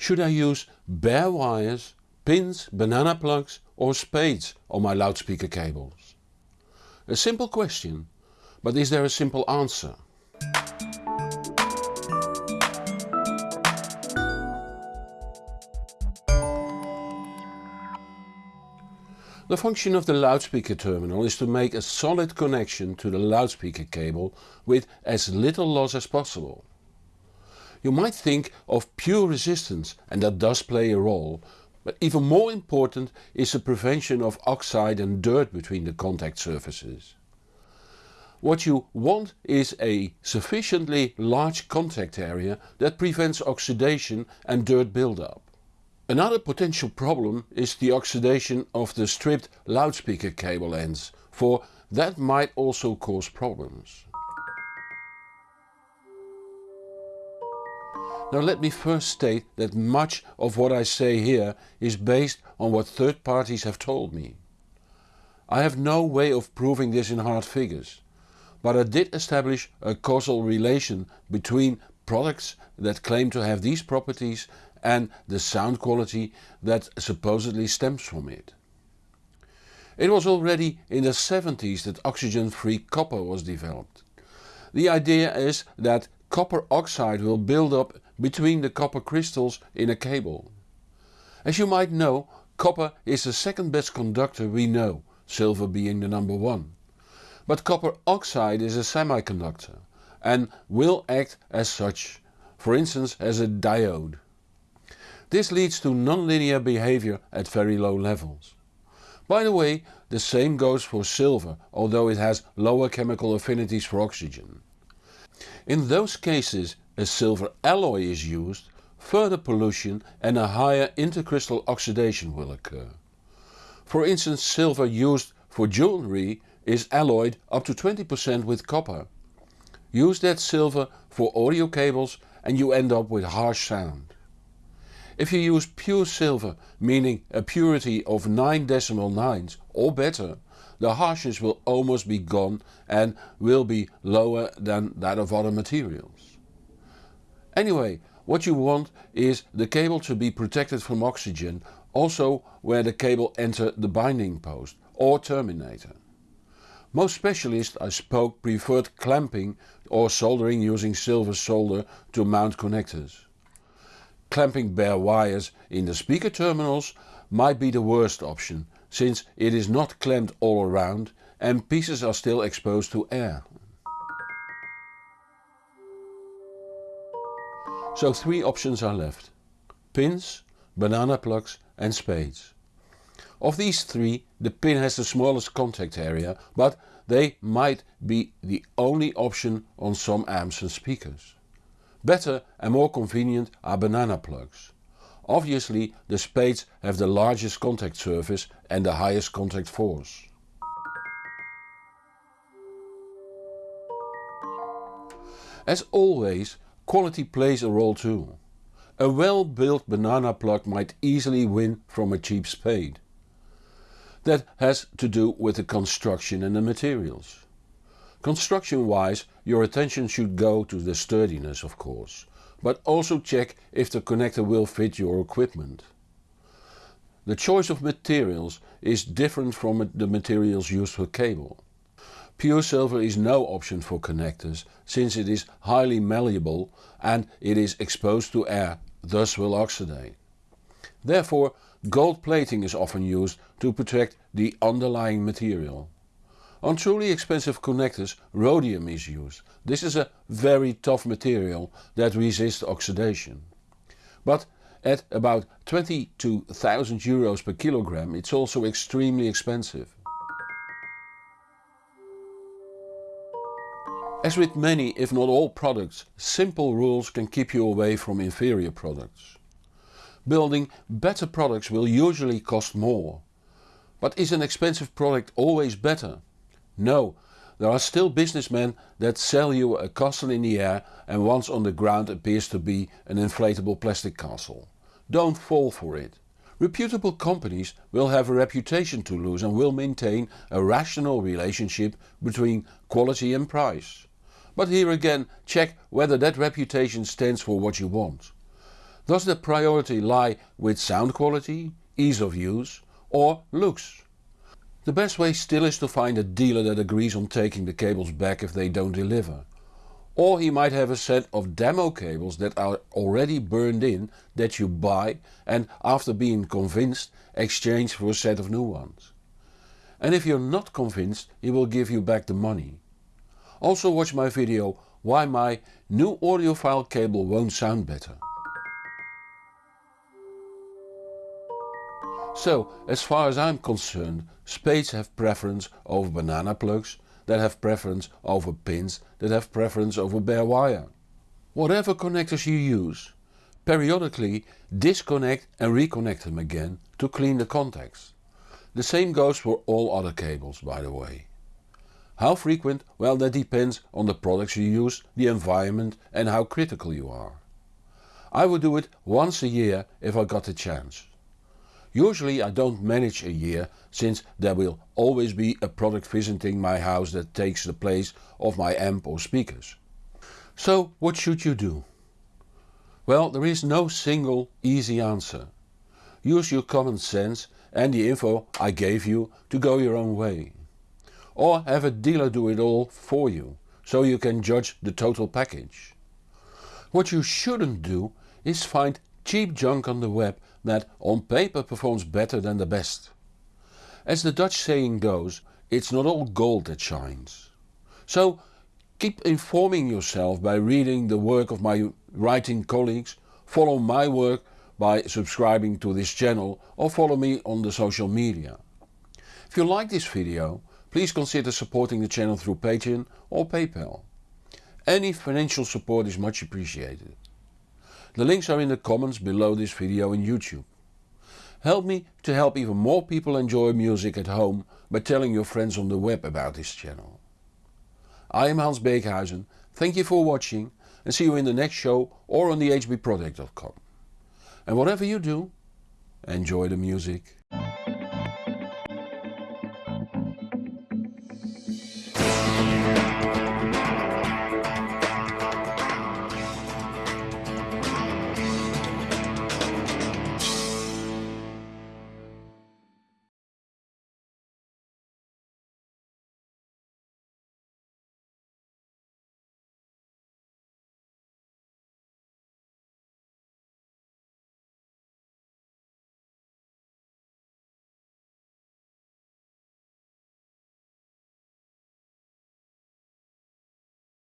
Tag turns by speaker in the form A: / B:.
A: Should I use bare wires, pins, banana plugs or spades on my loudspeaker cables? A simple question, but is there a simple answer? The function of the loudspeaker terminal is to make a solid connection to the loudspeaker cable with as little loss as possible. You might think of pure resistance and that does play a role, but even more important is the prevention of oxide and dirt between the contact surfaces. What you want is a sufficiently large contact area that prevents oxidation and dirt buildup. Another potential problem is the oxidation of the stripped loudspeaker cable ends, for that might also cause problems. Now let me first state that much of what I say here is based on what third parties have told me. I have no way of proving this in hard figures, but I did establish a causal relation between products that claim to have these properties and the sound quality that supposedly stems from it. It was already in the 70s that oxygen-free copper was developed. The idea is that copper oxide will build up between the copper crystals in a cable. As you might know, copper is the second best conductor we know, silver being the number one. But copper oxide is a semiconductor and will act as such, for instance as a diode. This leads to nonlinear behavior at very low levels. By the way, the same goes for silver, although it has lower chemical affinities for oxygen. In those cases a silver alloy is used, further pollution and a higher intercrystal oxidation will occur. For instance silver used for jewelry is alloyed up to 20% with copper. Use that silver for audio cables and you end up with harsh sound. If you use pure silver, meaning a purity of 9 decimal nines or better, the harshness will almost be gone and will be lower than that of other materials. Anyway, what you want is the cable to be protected from oxygen also where the cable enter the binding post or terminator. Most specialists I spoke preferred clamping or soldering using silver solder to mount connectors. Clamping bare wires in the speaker terminals might be the worst option since it is not clamped all around and pieces are still exposed to air. So three options are left. Pins, banana plugs and spades. Of these three the pin has the smallest contact area but they might be the only option on some amps and speakers. Better and more convenient are banana plugs. Obviously the spades have the largest contact surface and the highest contact force. As always quality plays a role too. A well built banana plug might easily win from a cheap spade. That has to do with the construction and the materials. Construction wise your attention should go to the sturdiness of course, but also check if the connector will fit your equipment. The choice of materials is different from the materials used for cable. Pure silver is no option for connectors since it is highly malleable and it is exposed to air, thus will oxidate. Therefore gold plating is often used to protect the underlying material. On truly expensive connectors rhodium is used. This is a very tough material that resists oxidation. But at about 20 to 1000 euros per kilogram it's also extremely expensive. As with many if not all products, simple rules can keep you away from inferior products. Building better products will usually cost more. But is an expensive product always better? No, there are still businessmen that sell you a castle in the air and once on the ground appears to be an inflatable plastic castle. Don't fall for it. Reputable companies will have a reputation to lose and will maintain a rational relationship between quality and price. But here again check whether that reputation stands for what you want. Does the priority lie with sound quality, ease of use or looks? The best way still is to find a dealer that agrees on taking the cables back if they don't deliver. Or he might have a set of demo cables that are already burned in that you buy and after being convinced exchange for a set of new ones. And if you're not convinced he will give you back the money. Also watch my video why my new audiophile cable won't sound better. So as far as I'm concerned spades have preference over banana plugs that have preference over pins that have preference over bare wire. Whatever connectors you use, periodically disconnect and reconnect them again to clean the contacts. The same goes for all other cables by the way. How frequent? Well that depends on the products you use, the environment and how critical you are. I would do it once a year if I got the chance. Usually I don't manage a year since there will always be a product visiting my house that takes the place of my amp or speakers. So what should you do? Well there is no single easy answer. Use your common sense and the info I gave you to go your own way. Or have a dealer do it all for you, so you can judge the total package. What you shouldn't do is find cheap junk on the web that on paper performs better than the best. As the Dutch saying goes, it's not all gold that shines. So keep informing yourself by reading the work of my writing colleagues, follow my work by subscribing to this channel or follow me on the social media. If you like this video, please consider supporting the channel through Patreon or PayPal. Any financial support is much appreciated. The links are in the comments below this video in YouTube. Help me to help even more people enjoy music at home by telling your friends on the web about this channel. I am Hans Beekhuyzen, thank you for watching and see you in the next show or on the hbproject.com. And whatever you do, enjoy the music.